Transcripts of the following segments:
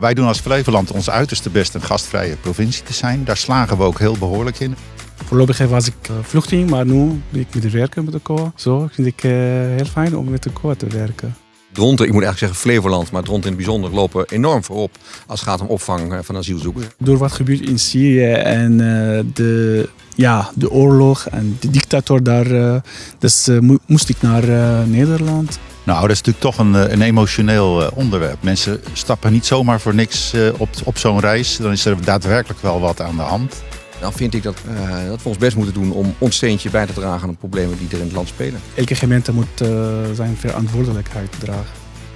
Wij doen als Flevoland ons uiterste best een gastvrije provincie te zijn. Daar slagen we ook heel behoorlijk in. Voorlopig was ik uh, vluchteling, maar nu ben ik met de werken met de COA. Zo vind ik uh, heel fijn om met de COA te werken. Dronten, ik moet eigenlijk zeggen Flevoland, maar Dronten in het bijzonder lopen enorm voorop als het gaat om opvang van asielzoekers. Door wat gebeurt in Syrië en de, ja, de oorlog en de dictator daar, dus moest ik naar Nederland. Nou, dat is natuurlijk toch een, een emotioneel onderwerp. Mensen stappen niet zomaar voor niks op, op zo'n reis. Dan is er daadwerkelijk wel wat aan de hand. Dan vind ik dat, uh, dat we ons best moeten doen om ons steentje bij te dragen aan de problemen die er in het land spelen. Elke gemeente moet uh, zijn verantwoordelijkheid dragen.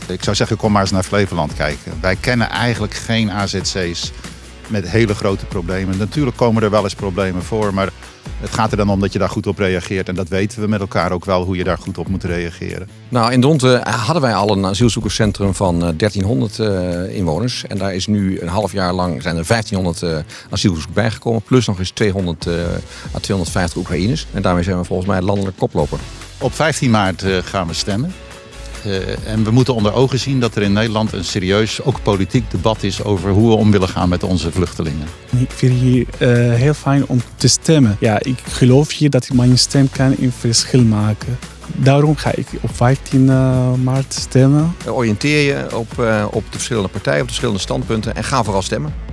Ik zou zeggen, kom maar eens naar Flevoland kijken. Wij kennen eigenlijk geen AZC's met hele grote problemen. Natuurlijk komen er wel eens problemen voor, maar het gaat er dan om dat je daar goed op reageert. En dat weten we met elkaar ook wel, hoe je daar goed op moet reageren. Nou, in Dronten hadden wij al een asielzoekerscentrum van 1300 uh, inwoners. En daar is nu een half jaar lang zijn er 1500 uh, asielzoekers bijgekomen. Plus nog eens 200 uh, à 250 Oekraïners. En daarmee zijn we volgens mij landelijk koploper. Op 15 maart gaan we stemmen. Uh, en we moeten onder ogen zien dat er in Nederland een serieus, ook politiek debat is over hoe we om willen gaan met onze vluchtelingen. Ik vind het hier uh, heel fijn om te stemmen. Ja, ik geloof hier dat mijn stem kan een verschil maken. Daarom ga ik op 15 uh, maart stemmen. Oriënteer je op, op de verschillende partijen, op de verschillende standpunten en ga vooral stemmen.